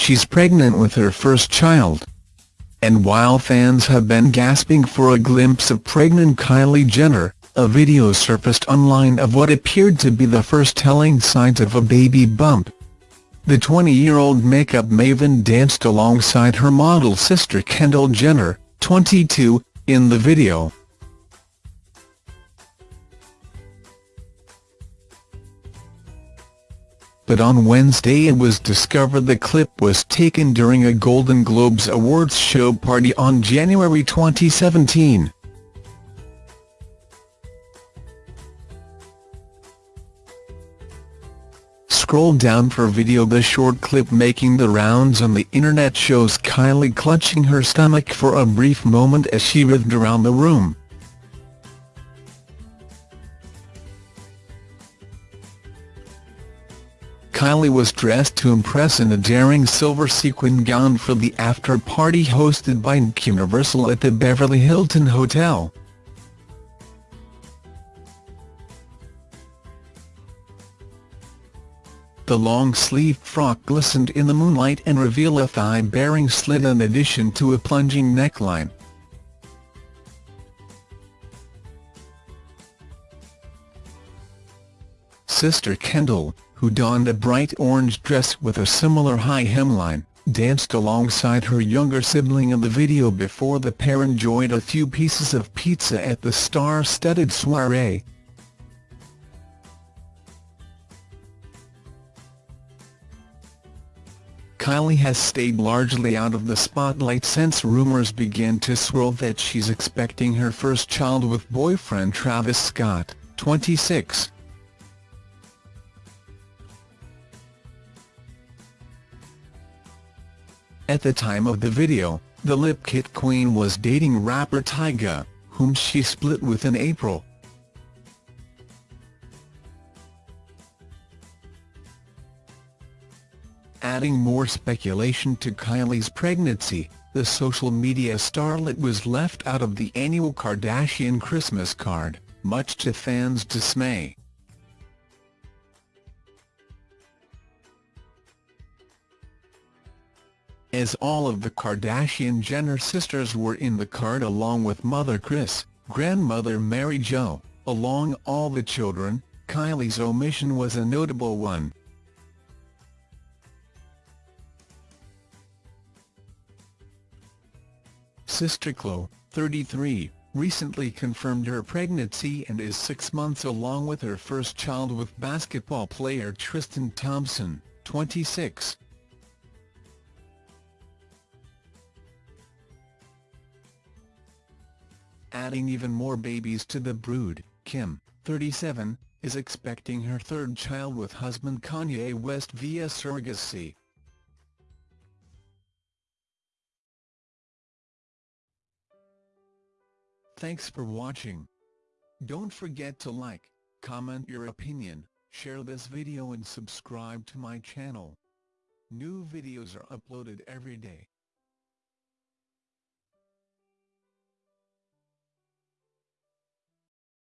she's pregnant with her first child. And while fans have been gasping for a glimpse of pregnant Kylie Jenner, a video surfaced online of what appeared to be the first telling signs of a baby bump. The 20-year-old makeup maven danced alongside her model sister Kendall Jenner, 22, in the video. But on Wednesday it was discovered the clip was taken during a Golden Globes Awards show party on January 2017. Scroll down for video The short clip making the rounds on the internet shows Kylie clutching her stomach for a brief moment as she writhed around the room. Kylie was dressed to impress in a daring silver sequin gown for the after-party hosted by Universal at the Beverly Hilton Hotel. The long-sleeved frock glistened in the moonlight and revealed a thigh-baring slit in addition to a plunging neckline. Sister Kendall, who donned a bright orange dress with a similar high hemline, danced alongside her younger sibling in the video before the pair enjoyed a few pieces of pizza at the star-studded soiree. Kylie has stayed largely out of the spotlight since rumours began to swirl that she's expecting her first child with boyfriend Travis Scott, 26. At the time of the video, the lip kit queen was dating rapper Tyga, whom she split with in April. Adding more speculation to Kylie's pregnancy, the social media starlet was left out of the annual Kardashian Christmas card, much to fans' dismay. As all of the Kardashian-Jenner sisters were in the card along with mother Kris, grandmother Mary Jo, along all the children, Kylie's omission was a notable one. Sister Khloe, 33, recently confirmed her pregnancy and is six months along with her first child with basketball player Tristan Thompson, 26. Adding even more babies to the brood, Kim, 37, is expecting her third child with husband Kanye West via surrogacy. Thanks for watching. Don't forget to like, comment your opinion, share this video and subscribe to my channel. New videos are uploaded every day.